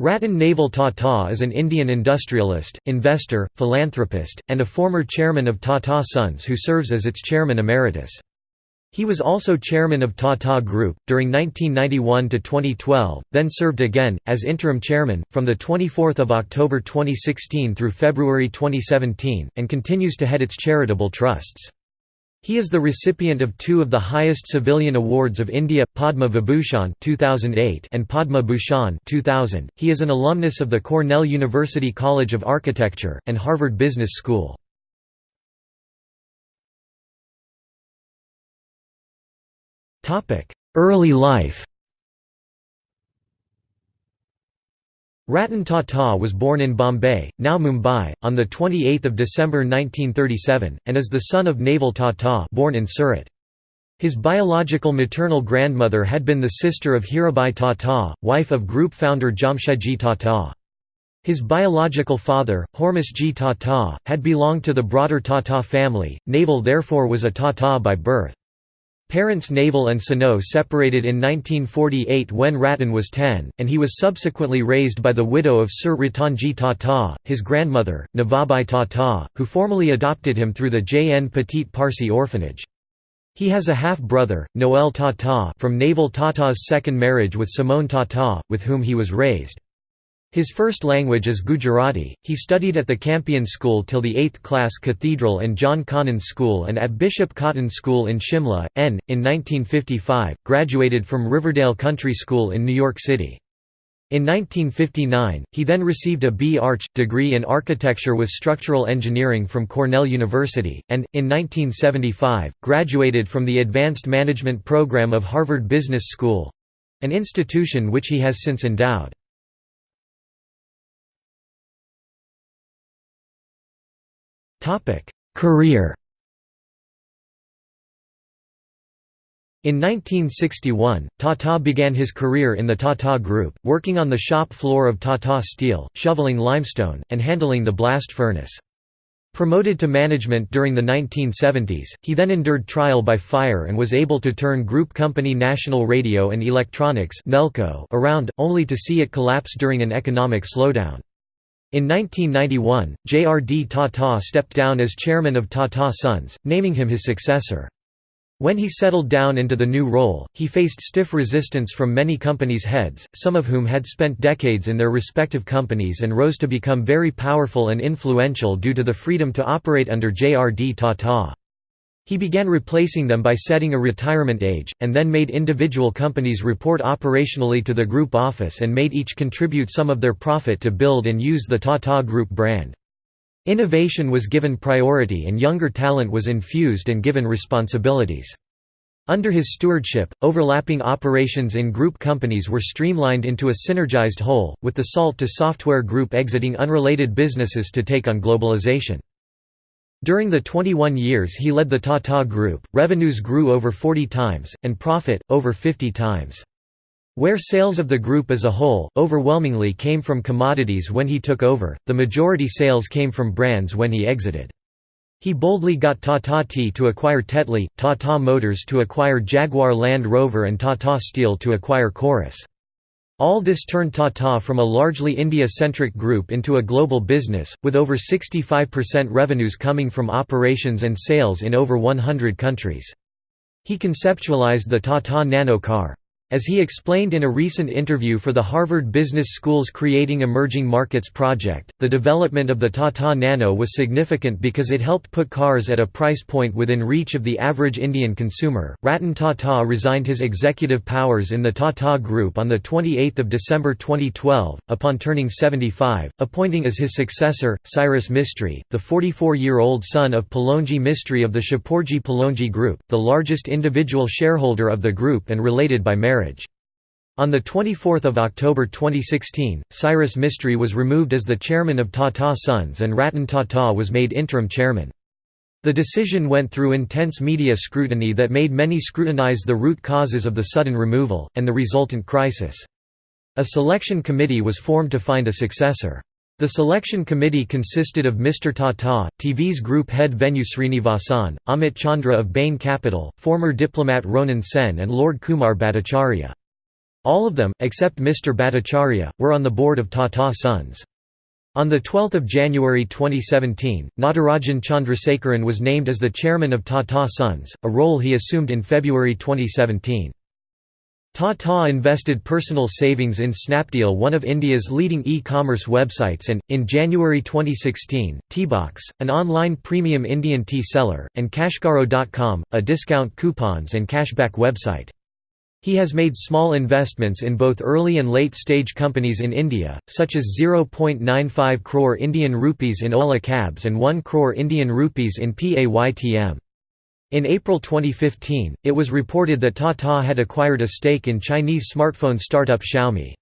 Ratan Naval Tata is an Indian industrialist, investor, philanthropist, and a former chairman of Tata Sons who serves as its chairman emeritus. He was also chairman of Tata Group, during 1991 to 2012, then served again, as interim chairman, from 24 October 2016 through February 2017, and continues to head its charitable trusts. He is the recipient of two of the highest civilian awards of India, Padma Vibhushan 2008 and Padma Bhushan 2000. He is an alumnus of the Cornell University College of Architecture, and Harvard Business School. Early life Ratan Tata was born in Bombay, now Mumbai, on 28 December 1937, and is the son of Naval Tata born in Surat. His biological maternal grandmother had been the sister of Hirabai Tata, wife of group founder Jamshedji Tata. His biological father, Hormusji Tata, had belonged to the broader Tata family, Naval therefore was a Tata by birth. Parents Naval and Sano separated in 1948 when Ratan was 10, and he was subsequently raised by the widow of Sir Ratanji Tata, his grandmother, Navabai Tata, who formally adopted him through the J. N. Petit Parsi orphanage. He has a half-brother, Noel Tata from Naval Tata's second marriage with Simone Tata, with whom he was raised. His first language is Gujarati. He studied at the Campion School till the 8th class Cathedral and John Connon School and at Bishop Cotton School in Shimla, N. In 1955, graduated from Riverdale Country School in New York City. In 1959, he then received a B. Arch. degree in architecture with structural engineering from Cornell University, and, in 1975, graduated from the Advanced Management Program of Harvard Business School—an institution which he has since endowed. Career In 1961, Tata began his career in the Tata Group, working on the shop floor of Tata Steel, shoveling limestone, and handling the blast furnace. Promoted to management during the 1970s, he then endured trial by fire and was able to turn group company National Radio and Electronics around, only to see it collapse during an economic slowdown. In 1991, J.R.D. Tata stepped down as chairman of Tata Sons, naming him his successor. When he settled down into the new role, he faced stiff resistance from many companies' heads, some of whom had spent decades in their respective companies and rose to become very powerful and influential due to the freedom to operate under J.R.D. Tata. He began replacing them by setting a retirement age, and then made individual companies report operationally to the group office and made each contribute some of their profit to build and use the Tata Group brand. Innovation was given priority and younger talent was infused and given responsibilities. Under his stewardship, overlapping operations in group companies were streamlined into a synergized whole, with the Salt to Software Group exiting unrelated businesses to take on globalization. During the 21 years he led the Tata Group, revenues grew over 40 times, and profit, over 50 times. Where sales of the group as a whole, overwhelmingly came from commodities when he took over, the majority sales came from brands when he exited. He boldly got Tata Tea to acquire Tetley, Tata Motors to acquire Jaguar Land Rover and Tata Steel to acquire Corus. All this turned Tata from a largely India-centric group into a global business, with over 65% revenues coming from operations and sales in over 100 countries. He conceptualized the Tata Nano car. As he explained in a recent interview for the Harvard Business School's Creating Emerging Markets project, the development of the Tata Nano was significant because it helped put cars at a price point within reach of the average Indian consumer. Ratan Tata resigned his executive powers in the Tata Group on 28 December 2012, upon turning 75, appointing as his successor, Cyrus Mistry, the 44-year-old son of Pallonji Mistry of the Shapoorji Pallonji Group, the largest individual shareholder of the group and related by marriage. On 24 October 2016, Cyrus Mistry was removed as the chairman of Tata Sons and Ratan Tata was made interim chairman. The decision went through intense media scrutiny that made many scrutinize the root causes of the sudden removal, and the resultant crisis. A selection committee was formed to find a successor. The selection committee consisted of Mr. Tata, TVS group head Venu Srinivasan, Amit Chandra of Bain Capital, former diplomat Ronan Sen and Lord Kumar Bhattacharya. All of them, except Mr. Bhattacharya, were on the board of Tata Sons. On 12 January 2017, Natarajan Chandrasekaran was named as the chairman of Tata Sons, a role he assumed in February 2017. Tata invested personal savings in Snapdeal one of India's leading e-commerce websites and, in January 2016, Teabox, an online premium Indian tea seller, and CashKaro.com, a discount coupons and cashback website. He has made small investments in both early and late-stage companies in India, such as 0.95 crore Indian rupees in Ola Cabs and 1 crore Indian rupees in PAYTM. In April 2015, it was reported that Tata had acquired a stake in Chinese smartphone startup Xiaomi.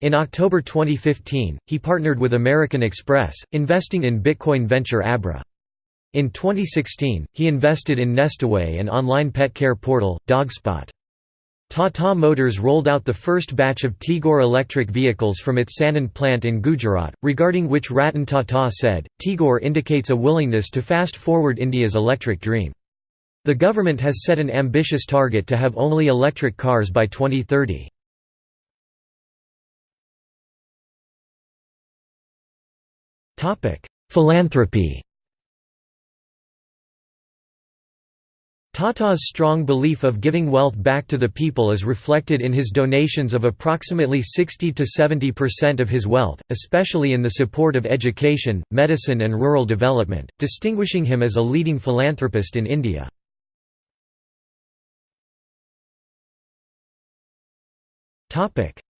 In October 2015, he partnered with American Express, investing in Bitcoin venture Abra. In 2016, he invested in Nestaway and online pet care portal, Dogspot. Tata Motors rolled out the first batch of Tigor electric vehicles from its Sanand plant in Gujarat, regarding which Ratan Tata said, Tigor indicates a willingness to fast-forward India's electric dream. The government has set an ambitious target to have only electric cars by 2030. Topic: Philanthropy Tata's strong belief of giving wealth back to the people is reflected in his donations of approximately 60–70% of his wealth, especially in the support of education, medicine and rural development, distinguishing him as a leading philanthropist in India.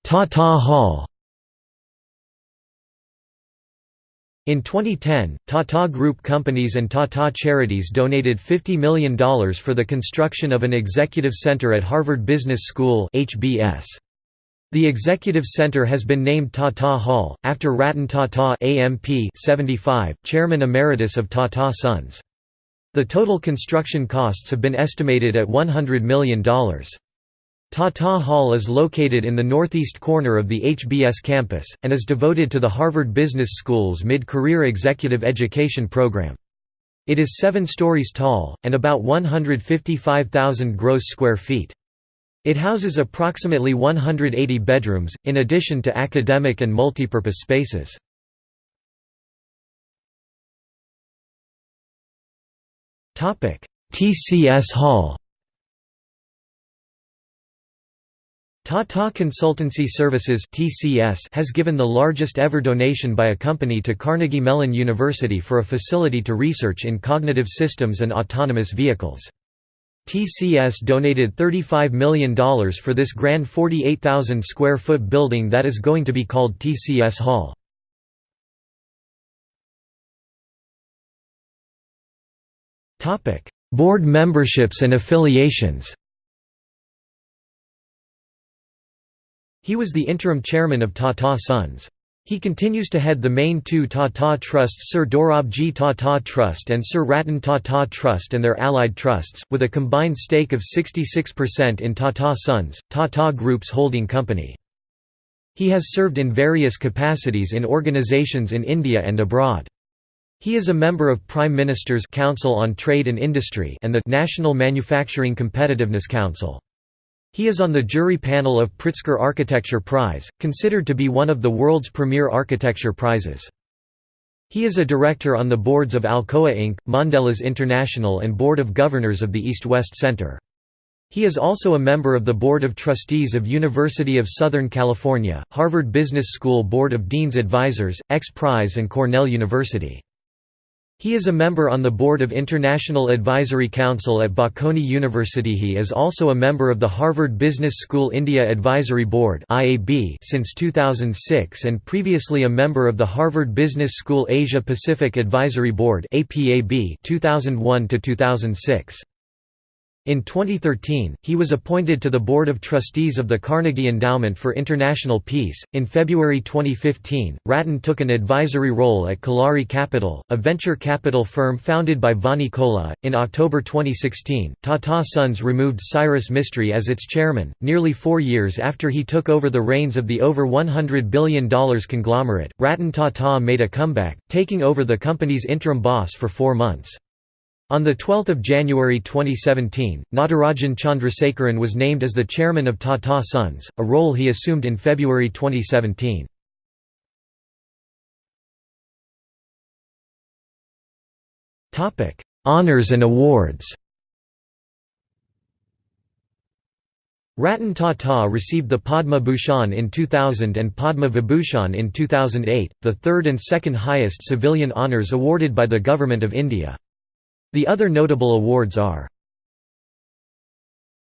Tata Hall In 2010, Tata Group companies and Tata Charities donated $50 million for the construction of an executive center at Harvard Business School HBS. The executive center has been named Tata Hall, after Ratan Tata AMP 75, chairman emeritus of Tata Sons. The total construction costs have been estimated at $100 million. Tata Hall is located in the northeast corner of the HBS campus, and is devoted to the Harvard Business School's mid-career executive education program. It is seven stories tall, and about 155,000 gross square feet. It houses approximately 180 bedrooms, in addition to academic and multipurpose spaces. TCS Hall Tata Consultancy Services (TCS) has given the largest ever donation by a company to Carnegie Mellon University for a facility to research in cognitive systems and autonomous vehicles. TCS donated $35 million for this grand 48,000 square foot building that is going to be called TCS Hall. Board memberships and affiliations He was the interim chairman of Tata Sons. He continues to head the main two Tata trusts Sir Dorabji Tata Trust and Sir Ratan Tata Trust and their allied trusts, with a combined stake of 66% in Tata Sons, Tata Group's holding company. He has served in various capacities in organisations in India and abroad. He is a member of Prime Minister's Council on Trade and Industry and the National Manufacturing Competitiveness Council. He is on the jury panel of Pritzker Architecture Prize, considered to be one of the world's premier architecture prizes. He is a director on the boards of Alcoa Inc., Mondelez International and Board of Governors of the East-West Center. He is also a member of the Board of Trustees of University of Southern California, Harvard Business School Board of Dean's Advisors, X Prize and Cornell University. He is a member on the board of International Advisory Council at Bocconi University. He is also a member of the Harvard Business School India Advisory Board (IAB) since 2006 and previously a member of the Harvard Business School Asia Pacific Advisory Board (APAB) 2001 to 2006. In 2013, he was appointed to the Board of Trustees of the Carnegie Endowment for International Peace. In February 2015, Ratan took an advisory role at Kalari Capital, a venture capital firm founded by Vani Kola. In October 2016, Tata Sons removed Cyrus Mistry as its chairman, nearly four years after he took over the reins of the over $100 billion conglomerate. Ratan Tata made a comeback, taking over the company's interim boss for four months. On 12 January 2017, Natarajan Chandrasekaran was named as the chairman of Tata Sons, a role he assumed in February 2017. Honours and awards Ratan Tata received the Padma Bhushan in 2000 and Padma Vibhushan in 2008, the third and second highest civilian honours awarded by the Government of India. The other notable awards are